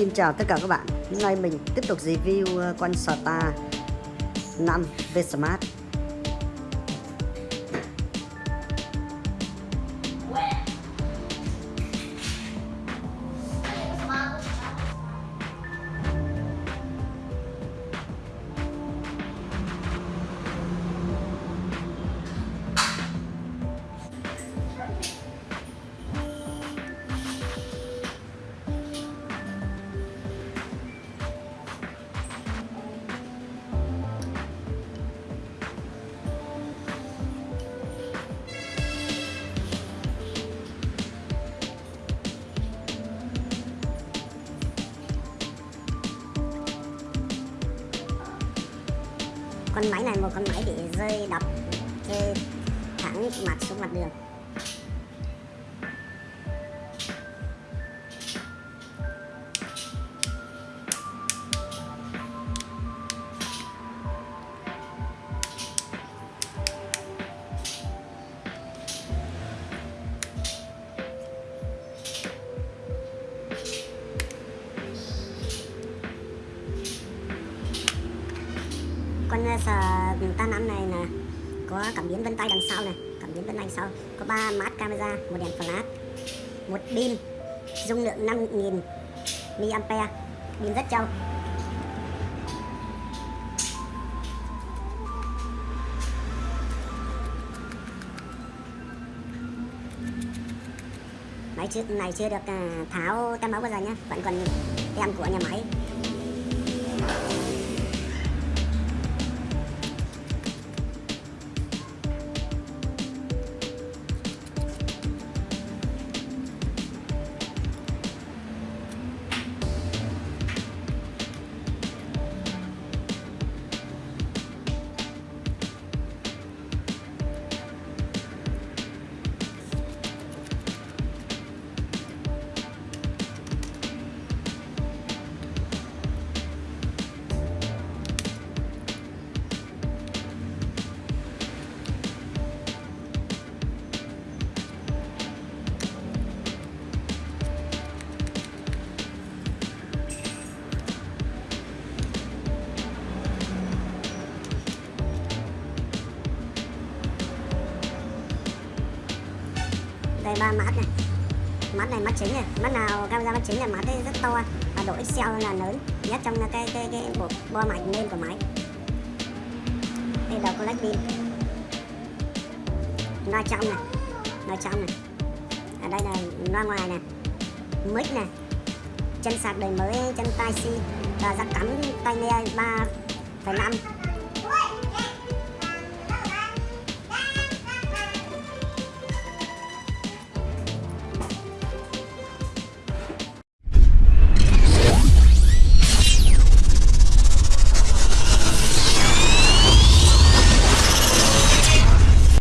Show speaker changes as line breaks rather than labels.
Xin chào tất cả các bạn. Hôm nay mình tiếp tục review ờ, con Star 5 V-Smart
con máy này, một con máy bị rơi đập cái thẳng mặt xuống mặt đường. Con ờ, sờ ừ, ta năm này là có cảm biến vân tay đằng sau này, cảm biến vân tay đằng sau. Có ba mát camera, một đèn flash, một pin, dung lượng 5000 mAh pin rất trâu. Máy trước này chưa được ờ, tháo tem máu bao giờ nhé vẫn còn tem của nhà máy. Đây ba mắt này. Mắt này mắt chính này. Mắt nào camera mắt chính là mắt rất to. Và độ Excel là lớn nhất trong cái cái cái bộ bo mạch lên của máy. Đây đầu collect pin loa trong này. Loa trong này. Ở đây là loa ngoài này. Mic này. Chân sạc đời mới, chân tai si. Và rắc cắm tai nghe ba phẩy năm.